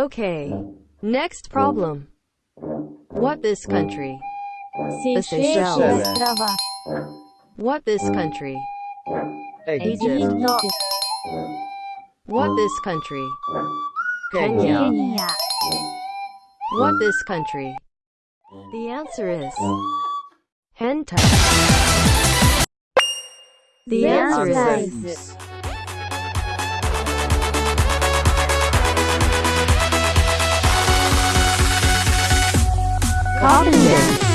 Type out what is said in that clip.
Okay. Next problem. What this country? Seychelles. What this country? Egypt. What this country? Kenya. What this country? The answer is Hentai. The answer is Carpenter.